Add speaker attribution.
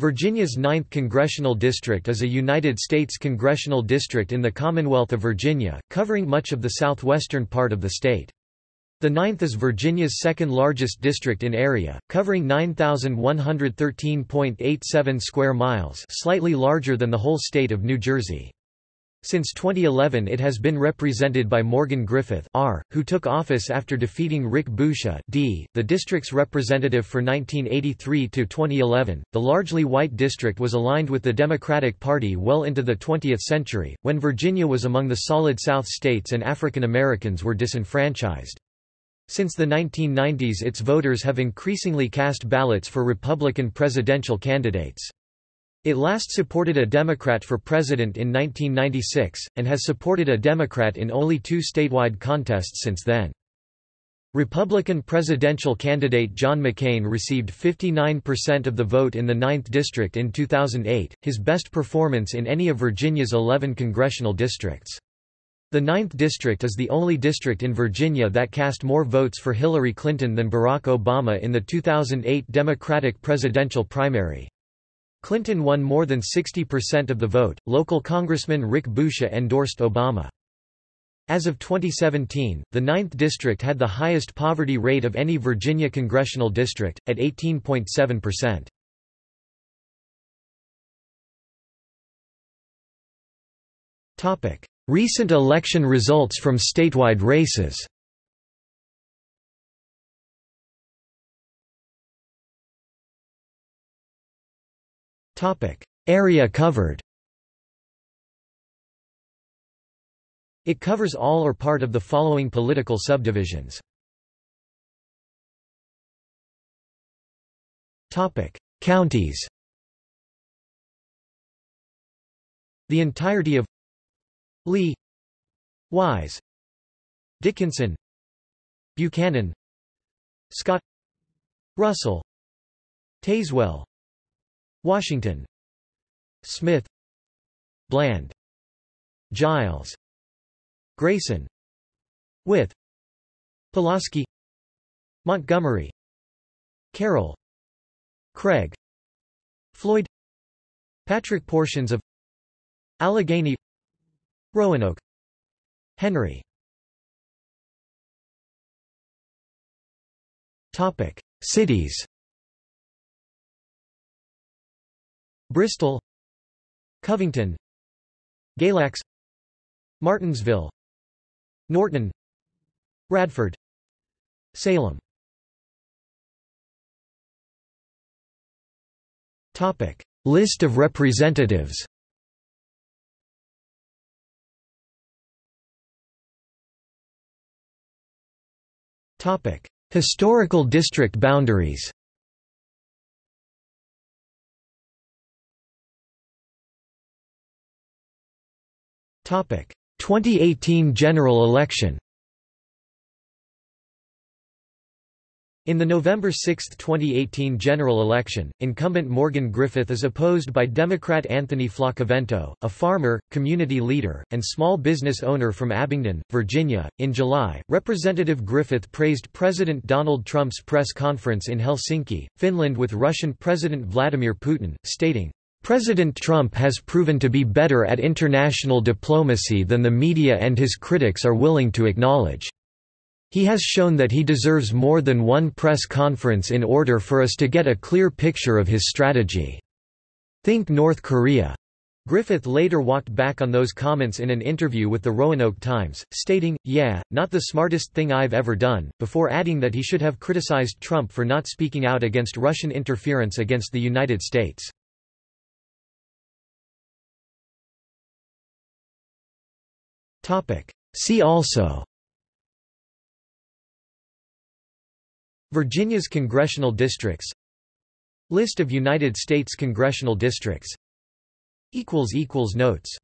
Speaker 1: Virginia's 9th Congressional District is a United States congressional district in the Commonwealth of Virginia, covering much of the southwestern part of the state. The 9th is Virginia's second largest district in area, covering 9,113.87 square miles slightly larger than the whole state of New Jersey. Since 2011 it has been represented by Morgan Griffith R., who took office after defeating Rick Boucher D., the district's representative for 1983 to 2011. The largely white district was aligned with the Democratic Party well into the 20th century, when Virginia was among the Solid South states and African Americans were disenfranchised. Since the 1990s its voters have increasingly cast ballots for Republican presidential candidates. It last supported a Democrat for president in 1996, and has supported a Democrat in only two statewide contests since then. Republican presidential candidate John McCain received 59% of the vote in the 9th District in 2008, his best performance in any of Virginia's 11 congressional districts. The 9th District is the only district in Virginia that cast more votes for Hillary Clinton than Barack Obama in the 2008 Democratic presidential primary. Clinton won more than 60% of the vote. Local Congressman Rick Boucher endorsed Obama. As of 2017, the 9th district had the highest poverty rate of any Virginia congressional district, at 18.7%. Recent election results from statewide races Area covered. It covers all or part of the following political subdivisions. Counties. The entirety of Lee Wise Dickenson Buchanan Scott Russell Tazewell Washington. Smyth. Bland. Giles. Grayson. Wythe. Pulaski. Montgomery. Carroll. Craig. Floyd. Patrick portions of. Alleghany. Roanoke. Henry. Topic. Cities Bristol Covington Galax Martinsville Norton Radford Salem. Topic. List of representatives. Topic. Historical district boundaries 2018 general election In the November 6, 2018 general election, incumbent Morgan Griffith is opposed by Democrat Anthony Flaccavento, a farmer, community leader, and small business owner from Abingdon, Virginia. In July, Representative Griffith praised President Donald Trump's press conference in Helsinki, Finland with Russian President Vladimir Putin, stating, President Trump has proven to be better at international diplomacy than the media and his critics are willing to acknowledge. He has shown that he deserves more than one press conference in order for us to get a clear picture of his strategy. Think North Korea. Griffith later walked back on those comments in an interview with the Roanoke Times, stating, yeah, not the smartest thing I've ever done, before adding that he should have criticized Trump for not speaking out against Russian interference against the United States. See also. Virginia's congressional districts. List of United States congressional districts. Notes